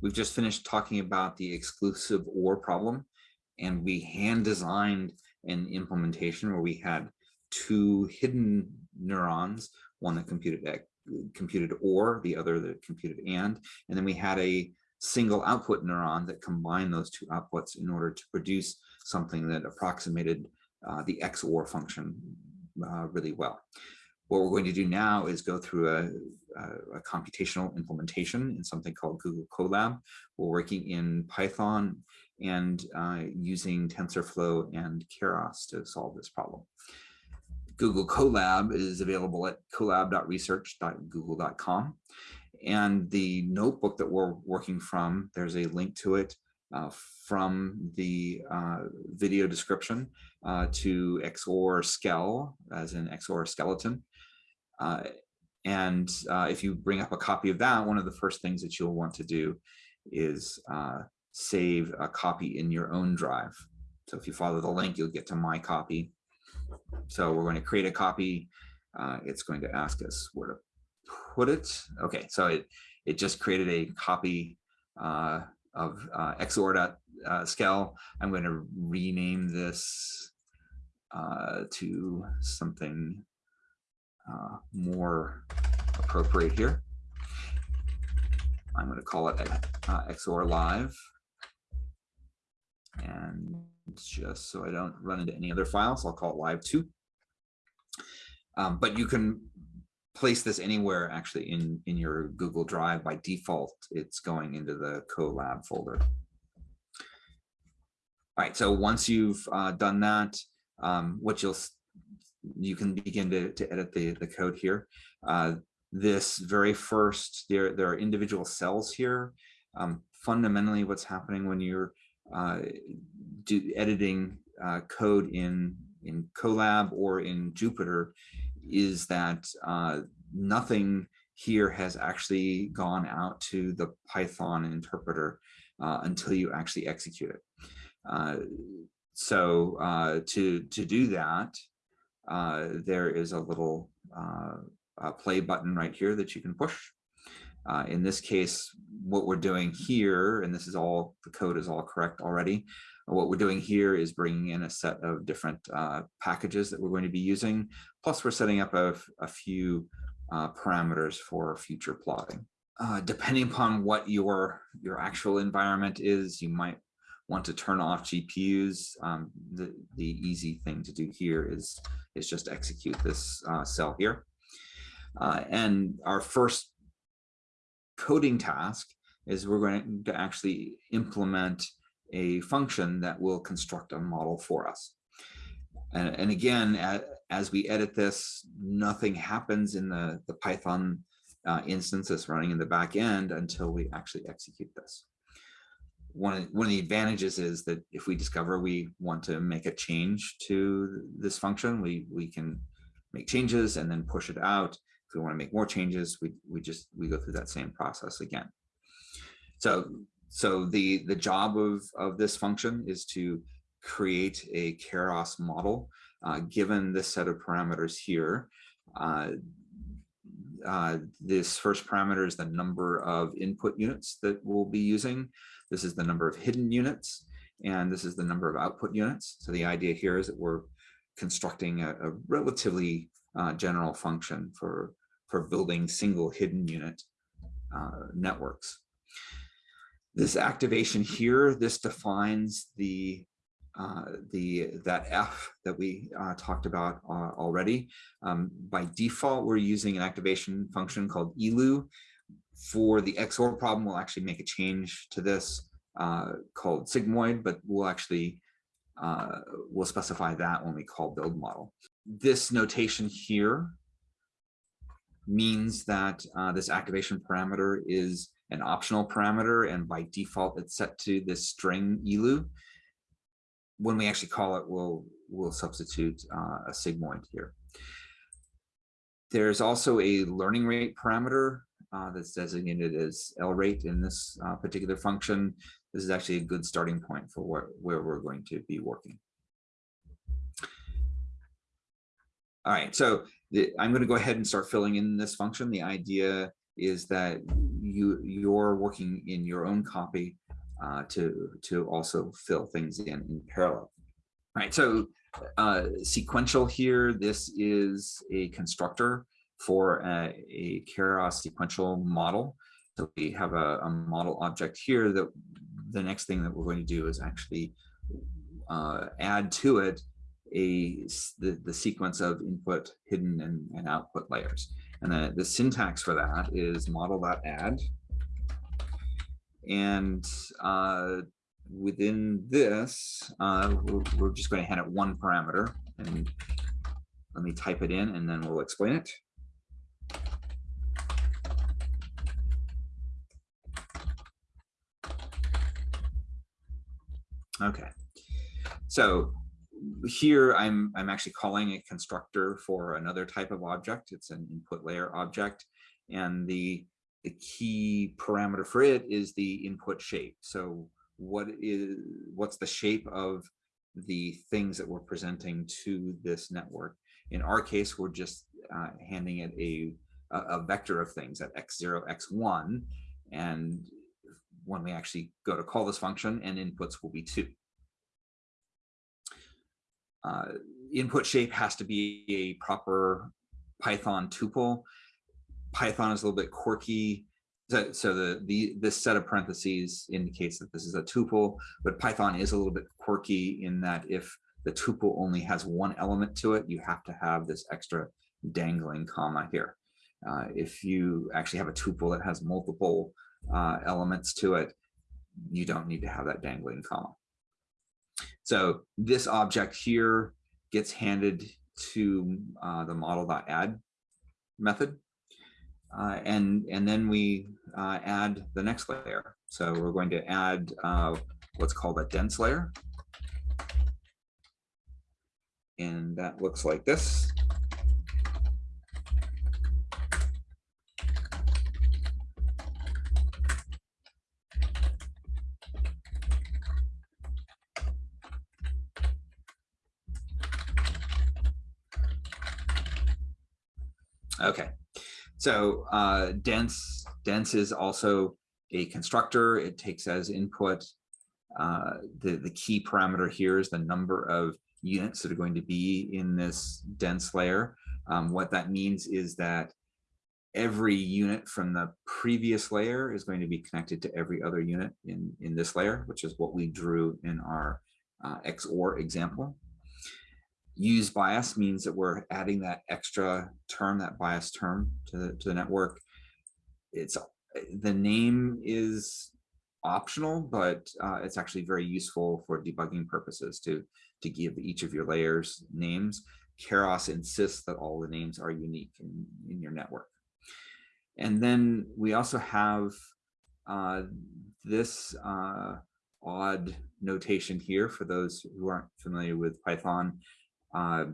we've just finished talking about the exclusive OR problem, and we hand designed an implementation where we had two hidden neurons, one that computed computed OR, the other that computed AND, and then we had a single output neuron that combined those two outputs in order to produce something that approximated uh, the XOR function uh, really well. What we're going to do now is go through a, a, a, computational implementation in something called Google Colab. We're working in Python and uh, using TensorFlow and Keras to solve this problem. Google Colab is available at colab.research.google.com. And the notebook that we're working from, there's a link to it uh, from the uh, video description uh, to XOR skell, as in XOR skeleton. Uh, and uh, if you bring up a copy of that, one of the first things that you'll want to do is uh, save a copy in your own drive. So if you follow the link, you'll get to my copy. So we're going to create a copy. it's going to ask us where to put it. Okay, so it, it just created a copy uh, of uh, xor.skell. I'm going to rename this uh, to something uh, more appropriate here. I'm going to call it uh, XOR Live. And just so I don't run into any other files, I'll call it Live 2. Um, but you can place this anywhere actually in, in your Google Drive. By default, it's going into the Colab folder. All right, so once you've uh, done that, um, what you'll you can begin to, to edit the, the code here. Uh, this very first, there, there are individual cells here. Um, fundamentally, what's happening when you're uh, do, editing uh, code in, in Colab or in Jupyter is that uh, nothing here has actually gone out to the Python interpreter uh, until you actually execute it. Uh, so to, to do that, uh, there is a little uh, play button right here that you can push. Uh, in this case, what we're doing here, and this is all, the code is all correct already, what we're doing here is bringing in a set of different uh, packages that we're going to be using. Plus, we're setting up a, a few uh, parameters for future plotting. Uh, depending upon what your, your actual environment is, you might want to turn off GPUs. Um, the, the easy thing to do here is, is just execute this uh, cell here. Uh, and our first coding task is we're going to actually implement a function that will construct a model for us. And, and again, as we edit this, nothing happens in the, the Python uh, instance that's running in the back end until we actually execute this. One of, one of the advantages is that if we discover we want to make a change to this function, we, we can make changes and then push it out. If we want to make more changes, we, we just we go through that same process again. So so the the job of of this function is to create a Keras model uh, given this set of parameters here. Uh, uh, this first parameter is the number of input units that we'll be using. This is the number of hidden units, and this is the number of output units. So the idea here is that we're constructing a, a relatively uh, general function for, for building single hidden unit uh, networks. This activation here, this defines the uh, the that F that we uh, talked about uh, already. Um, by default, we're using an activation function called ELU. For the XOR problem, we'll actually make a change to this uh, called sigmoid, but we'll actually uh, we'll specify that when we call build model. This notation here means that this activation parameter is an optional parameter, and by default, it's set to this string ELU when we actually call it, we'll, we'll substitute uh, a sigmoid here. There's also a learning rate parameter uh, that's designated as L rate in this uh, particular function. This is actually a good starting point for where, where we're going to be working. All right, so the, I'm going to go ahead and start filling in this function. The idea is that you you're working in your own copy uh, to to also fill things in in parallel. All right, so uh, sequential here, this is a constructor for a, a Keras sequential model. So we have a, a, model object here that the next thing that we're going to do is actually uh, add to it a the, the sequence of input, hidden, and, and output layers. And the, the syntax for that is model.add. And uh, within this, uh, we're, we're just going to hand it one parameter. And let me type it in and then we'll explain it. Okay, so here I'm I'm actually calling a constructor for another type of object. It's an input layer object, and the the key parameter for it is the input shape. So what is what's the shape of the things that we're presenting to this network? In our case, we're just uh, handing it a, a vector of things at x0, x1, and when we actually go to call this function and inputs will be two. Uh, input shape has to be a proper Python tuple. Python is a little bit quirky. So, so the, the this set of parentheses indicates that this is a tuple, but Python is a little bit quirky in that if the tuple only has one element to it, you have to have this extra dangling comma here. Uh, if you actually have a tuple that has multiple uh, elements to it, you don't need to have that dangling comma. So this object here gets handed to uh, the model.add method. Uh, and, and then we uh, add the next layer. So we're going to add uh, what's called a dense layer. And that looks like this. Okay, so uh, dense, dense is also a constructor. It takes as input. Uh, the, the key parameter here is the number of units that are going to be in this dense layer. Um, what that means is that every unit from the previous layer is going to be connected to every other unit in, in this layer, which is what we drew in our uh, XOR example use bias means that we're adding that extra term, that bias term to the, to the network. It's the name is optional, but uh, it's actually very useful for debugging purposes to, to give each of your layers names. Keras insists that all the names are unique in, in your network. And then we also have uh, this uh, odd notation here for those who aren't familiar with Python uh,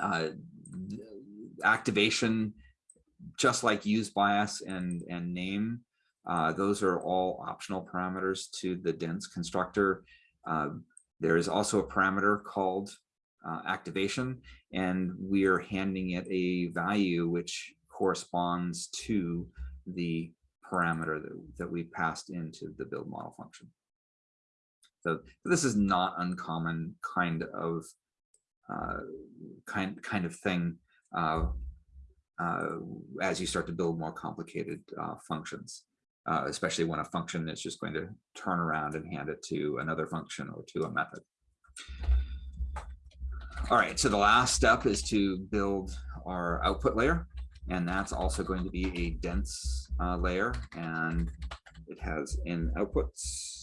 uh, activation, just like use bias and, and name, uh, those are all optional parameters to the dense constructor. Uh, there is also a parameter called uh, activation, and we are handing it a value which corresponds to the parameter that, that we passed into the build model function. So this is not uncommon kind of uh, kind kind of thing uh, uh, as you start to build more complicated uh, functions, uh, especially when a function is just going to turn around and hand it to another function or to a method. All right, so the last step is to build our output layer, and that's also going to be a dense uh, layer, and it has in outputs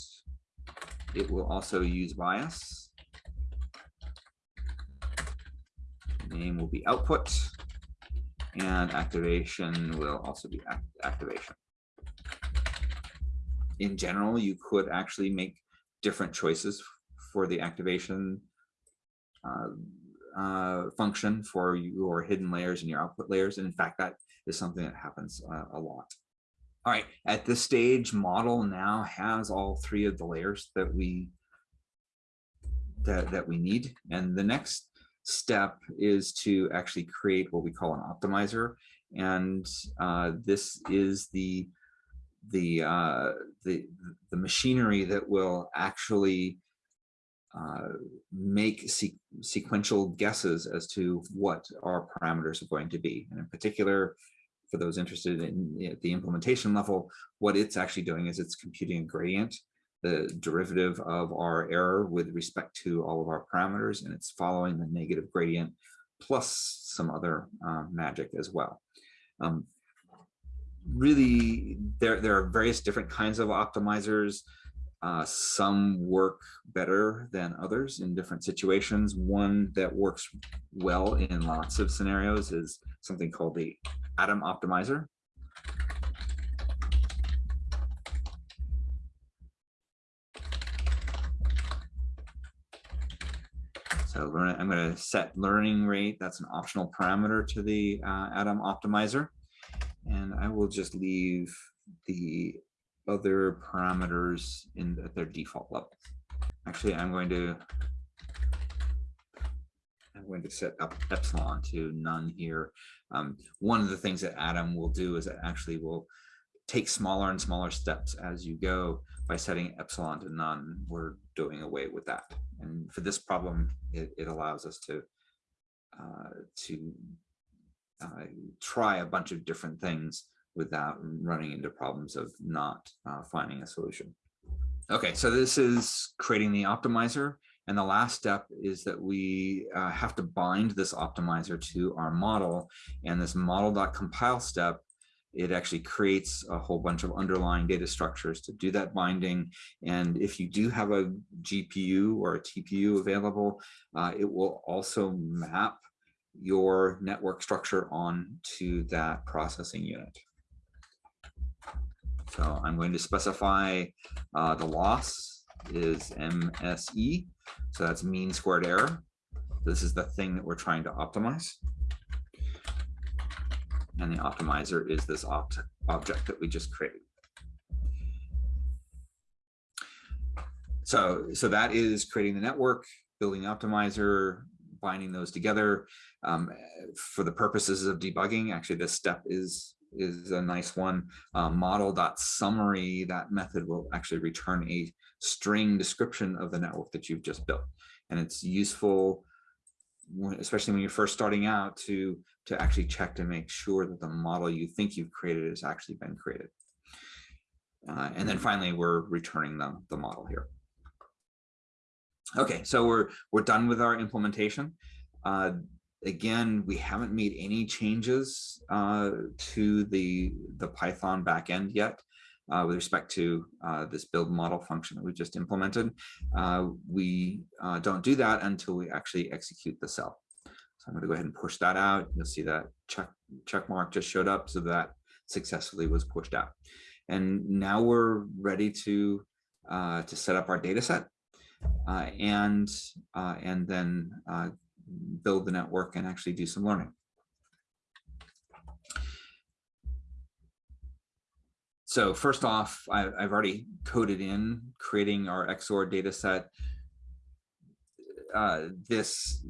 it will also use bias. Name will be output and activation will also be act activation. In general, you could actually make different choices for the activation uh, uh, function for your hidden layers and your output layers. And in fact, that is something that happens uh, a lot. All right, at this stage, model now has all three of the layers that we that, that we need. And the next step is to actually create what we call an optimizer. And uh, this is the the uh, the the machinery that will actually uh, make se sequential guesses as to what our parameters are going to be. And in particular, for those interested in the implementation level, what it's actually doing is it's computing a gradient, the derivative of our error with respect to all of our parameters, and it's following the negative gradient plus some other uh, magic as well. Um, really, there, there are various different kinds of optimizers. Uh, some work better than others in different situations. One that works well in lots of scenarios is something called the Adam Optimizer. So I'm going to set learning rate. That's an optional parameter to the uh, Adam Optimizer. And I will just leave the other parameters in at their default level. Actually, I'm going to I'm going to set up epsilon to none here. Um, one of the things that Adam will do is it actually will take smaller and smaller steps as you go by setting epsilon to none. We're doing away with that. And for this problem, it, it allows us to uh, to uh, try a bunch of different things without running into problems of not uh, finding a solution. Okay, so this is creating the optimizer. And the last step is that we uh, have to bind this optimizer to our model. And this model.compile step, it actually creates a whole bunch of underlying data structures to do that binding. And if you do have a GPU or a TPU available, uh, it will also map your network structure on to that processing unit. So I'm going to specify uh, the loss is MSE. So that's mean squared error. This is the thing that we're trying to optimize. And the optimizer is this opt object that we just created. So, so that is creating the network, building the optimizer, binding those together. Um, for the purposes of debugging, actually this step is is a nice one. Uh, model.summary, that method will actually return a string description of the network that you've just built. And it's useful, especially when you're first starting out, to, to actually check to make sure that the model you think you've created has actually been created. Uh, and then finally, we're returning the, the model here. Okay, so we're we're done with our implementation. Uh, again, we haven't made any changes uh, to the, the Python backend yet. Uh, with respect to uh, this build model function that we just implemented. Uh, we uh, don't do that until we actually execute the cell. So I'm going to go ahead and push that out. You'll see that check, check mark just showed up so that successfully was pushed out. And now we're ready to, uh, to set up our data set uh, and, and then build the network and actually do some learning. So first off, I, have already coded in creating our XOR data set. Uh, this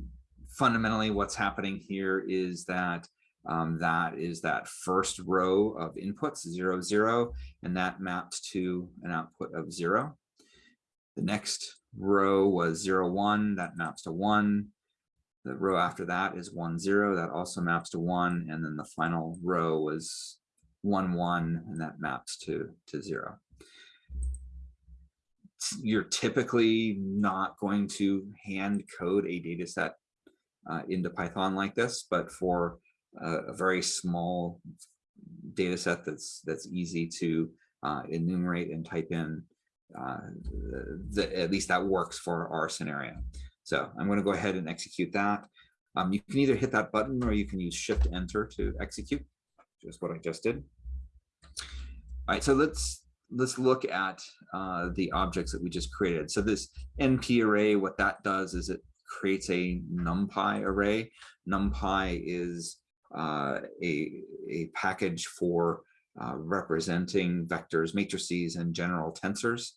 fundamentally what's happening here is that um, that is that first row of inputs, zero, zero, and that mapped to an output of zero. The next row was zero, one, that maps to one. The row after that is one, zero, that also maps to one. And then the final row was one, one, and that maps to, to zero. You're typically not going to hand code a data set uh, into Python like this, but for a, a very small data set that's that's easy to uh, enumerate and type in, uh, the, at least that works for our scenario. So I'm going to go ahead and execute that. Um, you can either hit that button or you can use shift enter to execute, just what I just did. All right, so let's let's look at uh, the objects that we just created. So this NP array, what that does is it creates a NumPy array. NumPy is uh, a, a package for uh, representing vectors, matrices, and general tensors,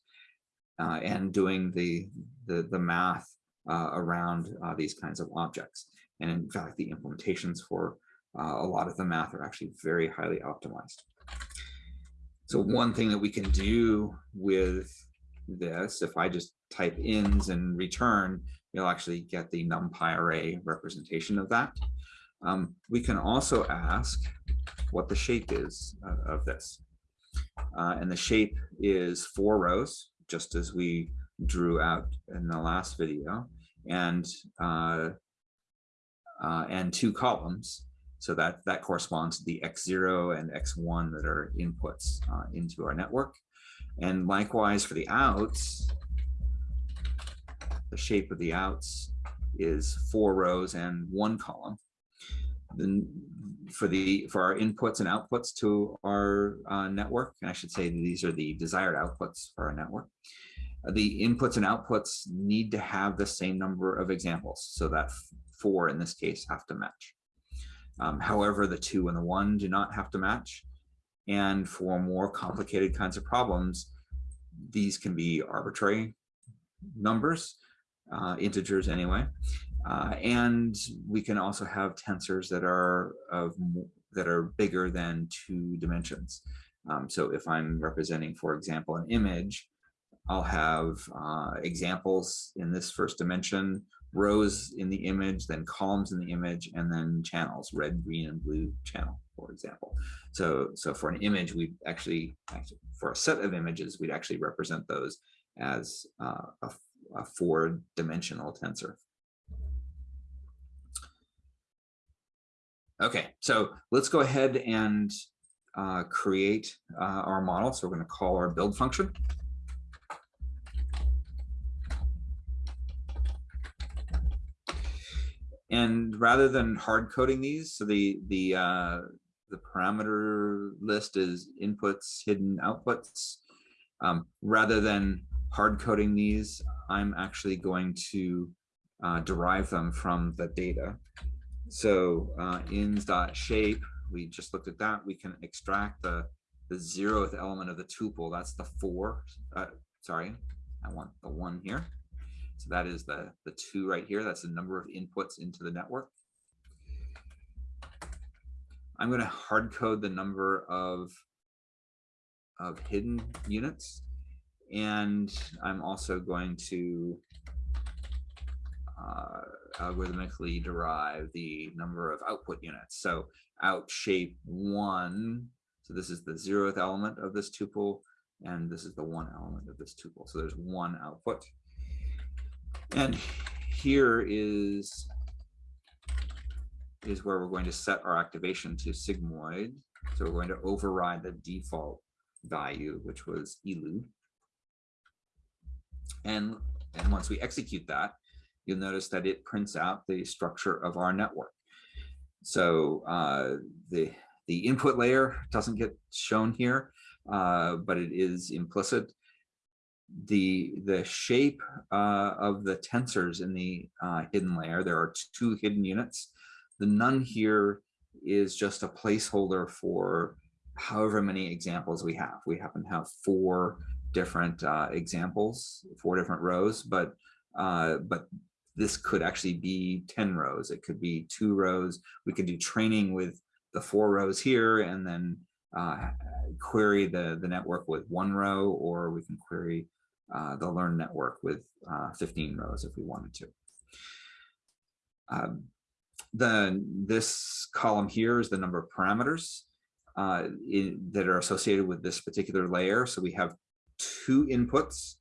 uh, and doing the, the, the math uh, around uh, these kinds of objects. And in fact, the implementations for a lot of the math are actually very highly optimized. So one thing that we can do with this, if I just type ins and return, you'll actually get the numpy array representation of that. Um, we can also ask what the shape is uh, of this. Uh, and the shape is four rows, just as we drew out in the last video, and uh, uh, and two columns. So that that corresponds to the x0 and x1 that are inputs uh, into our network. And likewise for the outs, the shape of the outs is four rows and one column. Then for the for our inputs and outputs to our uh, network, and I should say these are the desired outputs for our network. Uh, the inputs and outputs need to have the same number of examples, so that four in this case have to match. Um, however, the two and the one do not have to match. And for more complicated kinds of problems, these can be arbitrary numbers, uh, integers anyway. Uh, and we can also have tensors that are of that are bigger than two dimensions. Um, so if I'm representing, for example, an image, I'll have uh, examples in this first dimension, rows in the image, then columns in the image, and then channels, red, green, and blue channel, for example. So, so for an image, we actually, actually, for a set of images, we'd actually represent those as uh, a, a four-dimensional tensor. Okay, so let's go ahead and uh, create uh, our model. So we're going to call our build function. And rather than hard coding these, so the the uh, the parameter list is inputs, hidden outputs. Um, rather than hard coding these, I'm actually going to uh, derive them from the data. So uh, ins.shape, we just looked at that. We can extract the, the zeroth element of the tuple. That's the four. Uh, sorry, I want the one here. So that is the, the two right here. That's the number of inputs into the network. I'm going to hard code the number of, of hidden units. And I'm also going to uh, algorithmically derive the number of output units. So out shape one, so this is the zeroth element of this tuple, and this is the one element of this tuple. So there's one output. And here is, is where we're going to set our activation to sigmoid. So we're going to override the default value, which was elu. And, and once we execute that, you'll notice that it prints out the structure of our network. So uh, the, the input layer doesn't get shown here, uh, but it is implicit the the shape uh, of the tensors in the uh, hidden layer. There are two hidden units. The none here is just a placeholder for however many examples we have. We happen to have four different uh, examples, four different rows, but uh, but this could actually be 10 rows. It could be two rows. We could do training with the four rows here and then uh, query the, the network with one row, or we can query uh, the learn network with uh, 15 rows if we wanted to. Um, the, this column here is the number of parameters uh, in, that are associated with this particular layer. So we have two inputs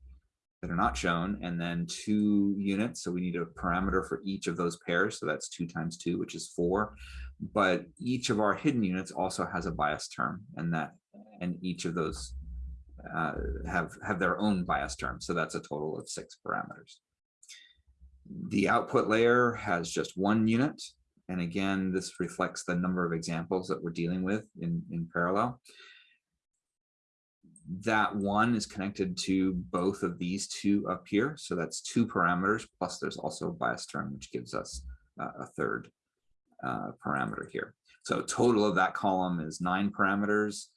that are not shown and then two units. So we need a parameter for each of those pairs. So that's two times two, which is four. But each of our hidden units also has a bias term and that and each of those uh, have, have their own bias term. So that's a total of six parameters. The output layer has just one unit. And again, this reflects the number of examples that we're dealing with in, in parallel. That one is connected to both of these two up here. So that's two parameters, plus there's also a bias term, which gives us uh, a third uh, parameter here. So total of that column is nine parameters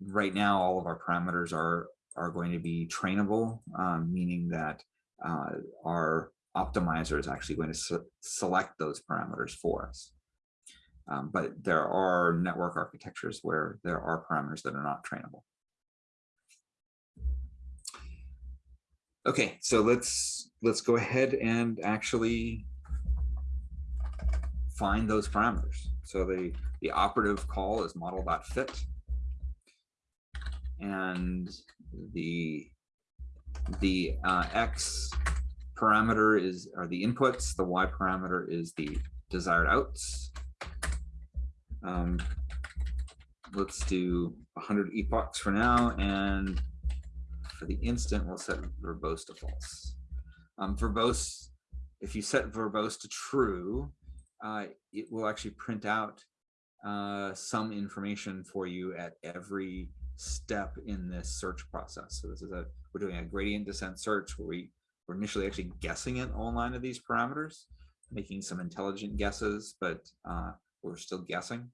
right now, all of our parameters are, are going to be trainable, um, meaning that uh, our optimizer is actually going to se select those parameters for us. Um, but there are network architectures where there are parameters that are not trainable. Okay, so let's let's go ahead and actually find those parameters. So the the operative call is model.fit and the the uh, x parameter is are the inputs the y parameter is the desired outs. Um, let's do 100 epochs for now and for the instant we'll set verbose to false. Um, verbose if you set verbose to true uh, it will actually print out uh, some information for you at every step in this search process. So this is a, we're doing a gradient descent search where we, we're initially actually guessing at all nine of these parameters, making some intelligent guesses, but uh, we're still guessing.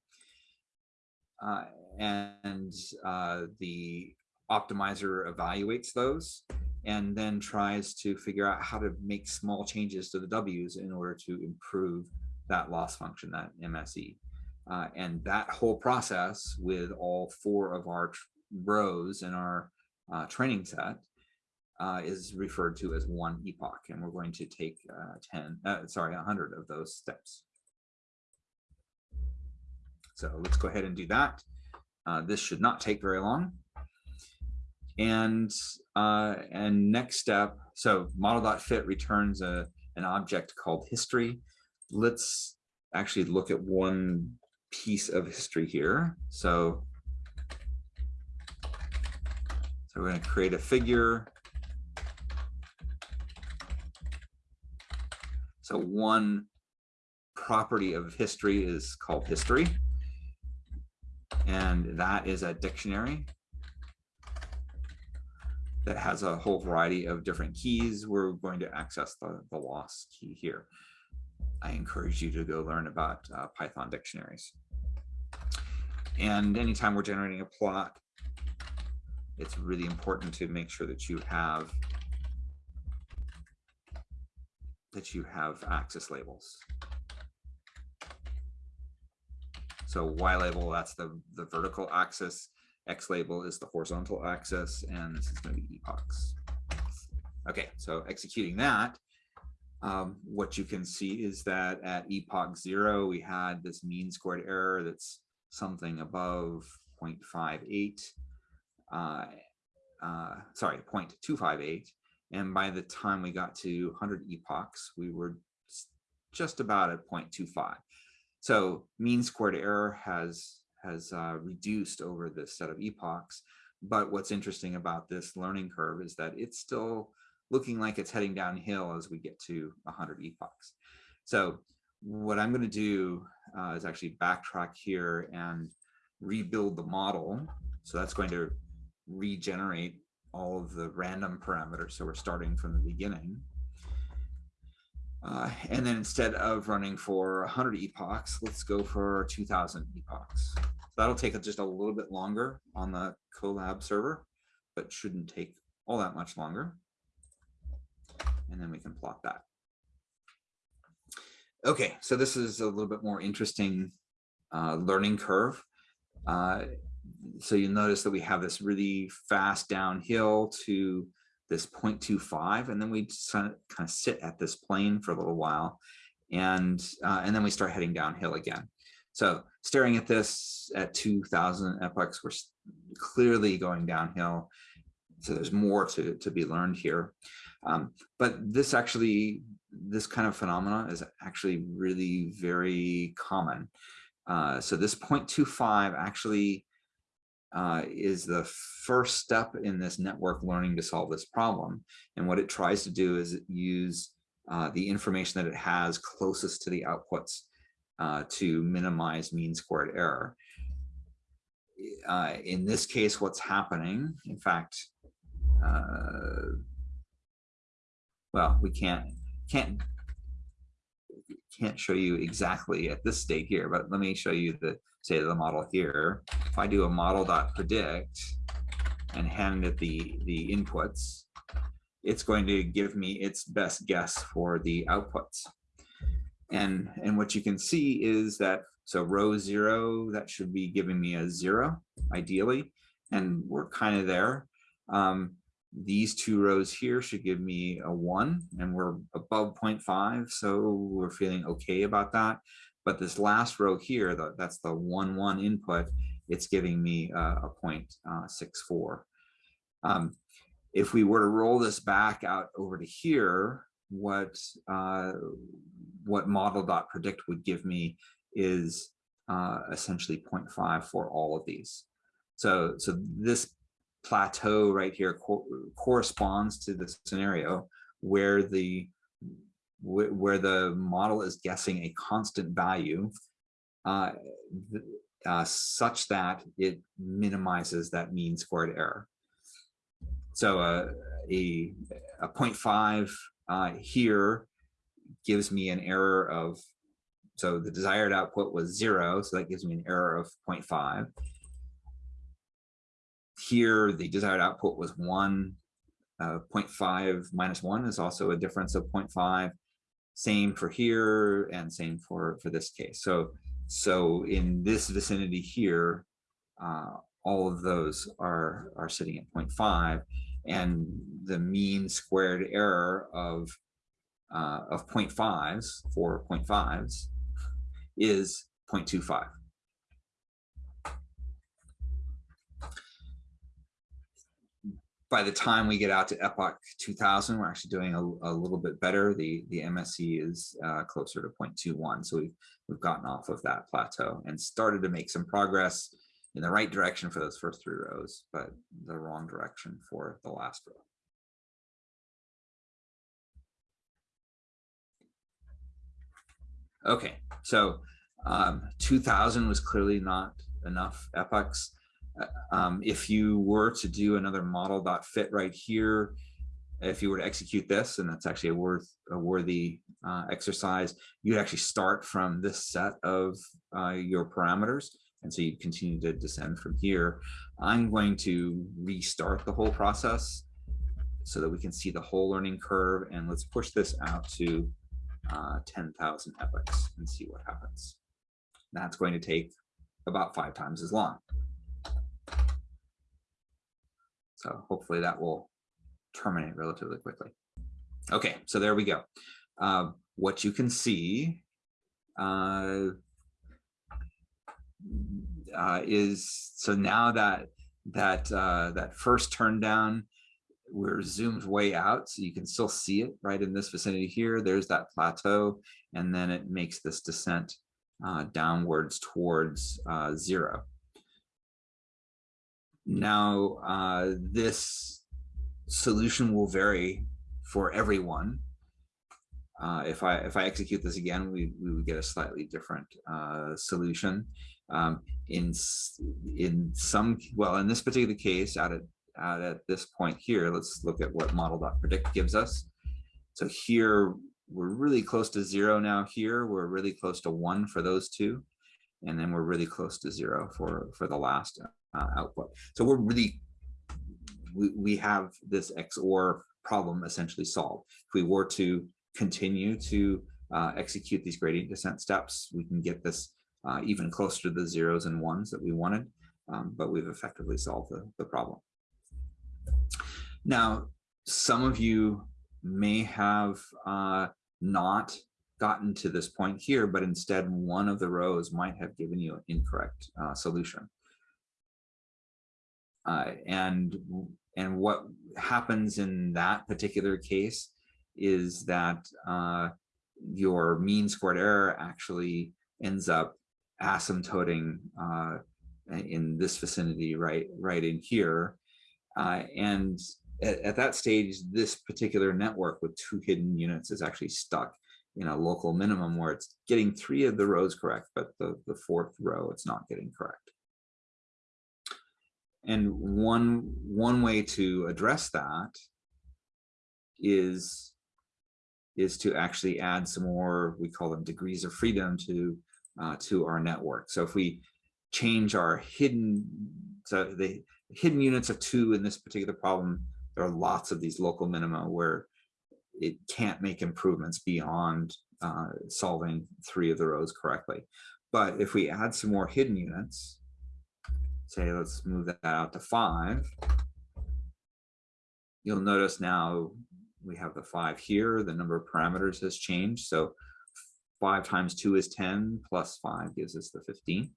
Uh, and uh, the optimizer evaluates those and then tries to figure out how to make small changes to the W's in order to improve that loss function, that MSE. Uh, and that whole process with all four of our rows in our uh, training set uh, is referred to as one epoch. And we're going to take uh, 10, uh, sorry, 100 of those steps. So let's go ahead and do that. Uh, this should not take very long. And and next step, so model.fit returns a, an object called history. Let's actually look at one piece of history here. So, so we're going to create a figure. So one property of history is called history. And that is a dictionary that has a whole variety of different keys. We're going to access the, the loss key here. I encourage you to go learn about uh, Python dictionaries. And anytime we're generating a plot, it's really important to make sure that you have that you have axis labels. So Y label, that's the, the vertical axis. X label is the horizontal axis, and this is going to be epochs. Okay, so executing that, um, what you can see is that at epoch zero, we had this mean squared error that's something above 0.58, uh, uh, sorry, 0.258. And by the time we got to 100 epochs, we were just about at 0.25. So mean squared error has, has uh, reduced over this set of epochs. But what's interesting about this learning curve is that it's still looking like it's heading downhill as we get to 100 epochs. So what I'm going to do uh, is actually backtrack here and rebuild the model. So that's going to regenerate all of the random parameters. So we're starting from the beginning. Uh, and then instead of running for 100 epochs, let's go for 2000 epochs. So that'll take just a little bit longer on the Colab server, but shouldn't take all that much longer and then we can plot that. Okay, so this is a little bit more interesting uh, learning curve. Uh, so you'll notice that we have this really fast downhill to this 0.25, and then we kind of sit at this plane for a little while, and uh, and then we start heading downhill again. So staring at this at 2000 epochs, we're clearly going downhill. So there's more to, to be learned here. Um, but this actually, this kind of phenomena is actually really very common. Uh, so this 0.25 actually uh, is the first step in this network learning to solve this problem. And what it tries to do is use uh, the information that it has closest to the outputs uh, to minimize mean squared error. Uh, in this case, what's happening, in fact, uh, well, we can't can't can't show you exactly at this state here, but let me show you the say the model here. If I do a model dot predict and hand it the the inputs, it's going to give me its best guess for the outputs. And and what you can see is that So row zero, that should be giving me a zero, ideally, and we're kind of there. Um, these two rows here should give me a one, and we're above 0.5, so we're feeling okay about that. But this last row here, the, that's the one one input, it's giving me a, a 0.64. Um, if we were to roll this back out over to here, what uh, what model.predict would give me is uh, essentially 0.5 for all of these. So, so this plateau right here co corresponds to the scenario where the where the model is guessing a constant value uh, uh, such that it minimizes that mean squared error. So uh, a, a 0.5 uh, here gives me an error of, so the desired output was zero, so that gives me an error of 0.5. Here, the desired output was one, uh, 0.5 minus one is also a difference of 0.5. Same for here and same for, for this case. So, so in this vicinity here, uh, all of those are, are sitting at 0.5 and the mean squared error of uh, of 0.5s for 0.5s is 0.25. By the time we get out to Epoch 2000, we're actually doing a, a little bit better. The, the MSE is uh, closer to 0.21. So we've, we've gotten off of that plateau and started to make some progress in the right direction for those first three rows, but the wrong direction for the last row. Okay, so um, 2000 was clearly not enough epochs. Um, if you were to do another model dot fit right here, if you were to execute this, and that's actually a worth a worthy uh, exercise, you'd actually start from this set of uh, your parameters. And so you continue to descend from here. I'm going to restart the whole process so that we can see the whole learning curve. And let's push this out to uh, 10,000 epochs and see what happens. That's going to take about five times as long. So hopefully that will terminate relatively quickly. Okay, so there we go. Uh, what you can see uh, uh, is so now that that uh, that first turn down we're zoomed way out so you can still see it right in this vicinity here there's that plateau and then it makes this descent uh, downwards towards uh, zero now uh, this solution will vary for everyone uh, if I if I execute this again, we, we would get a slightly different uh, solution. Um, in in some well, in this particular case, out at out at this point here, let's look at what model.predict gives us. So here we're really close to zero now. Here we're really close to one for those two, and then we're really close to zero for for the last uh, output. So we're really we, we have this XOR problem essentially solved. If we were to continue to uh, execute these gradient descent steps, we can get this uh, even closer to the zeros and ones that we wanted, um, but we've effectively solved the, the problem. Now, some of you may have uh, not gotten to this point here, but instead one of the rows might have given you an incorrect uh, solution. Uh, and, and what happens in that particular case is that uh, your mean squared error actually ends up asymptoting uh, in this vicinity right right in here. Uh, and at, at, that stage this particular network with two hidden units is actually stuck in a local minimum where it's getting three of the rows correct but the the fourth row it's not getting correct and one one way to address that is is to actually add some more, we call them degrees of freedom to, uh, to our network. So if we change our hidden, so the hidden units of two in this particular problem, there are lots of these local minima where it can't make improvements beyond uh, solving three of the rows correctly. But if we add some more hidden units, say, let's move that out to five, you'll notice now we have the five here, the number of parameters has changed. So five times two is 10 plus five gives us the 15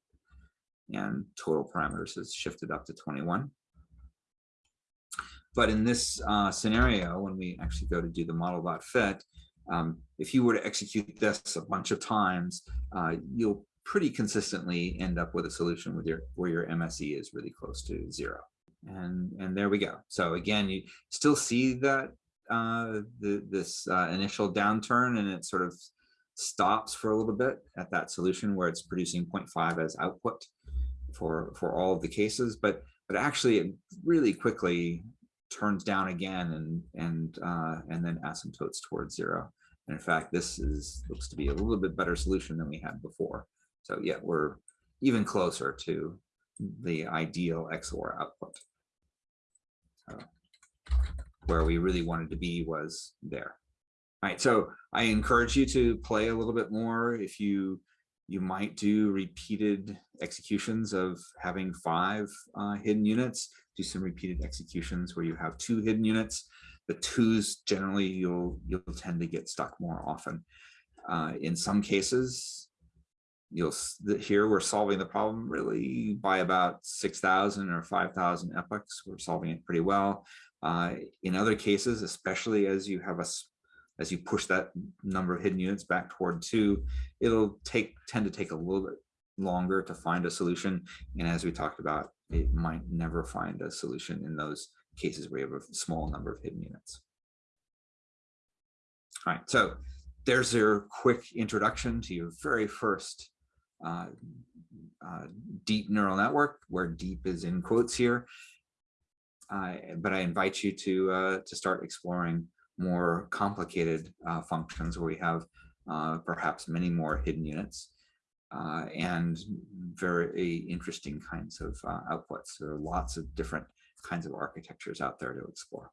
and total parameters has shifted up to 21. But in this uh, scenario, when we actually go to do the model.fit, um, if you were to execute this a bunch of times, uh, you'll pretty consistently end up with a solution with your where your MSE is really close to zero. And and there we go. So again, you still see that uh, the, this uh, initial downturn and it sort of stops for a little bit at that solution where it's producing 0.5 as output for for all of the cases, but but actually it really quickly turns down again and and uh, and then asymptotes towards zero. And in fact, this is looks to be a little bit better solution than we had before. So yeah, we're even closer to the ideal XOR output. So where we really wanted to be was there. All right, so I encourage you to play a little bit more if you you might do repeated executions of having five uh, hidden units, do some repeated executions where you have two hidden units. The twos generally you'll you'll tend to get stuck more often. Uh, in some cases, you'll here we're solving the problem really by about 6,000 or 5,000 epochs. We're solving it pretty well. Uh, in other cases, especially as you have a as you push that number of hidden units back toward two, it'll take tend to take a little bit longer to find a solution. And as we talked about, it might never find a solution in those cases where you have a small number of hidden units. All right, so there's your quick introduction to your very first uh, uh, deep neural network, where deep is in quotes here. But I invite you to uh, to start exploring more complicated uh, functions where we have uh, perhaps many more hidden units and very interesting kinds of outputs. There are lots of different kinds of architectures out there to explore.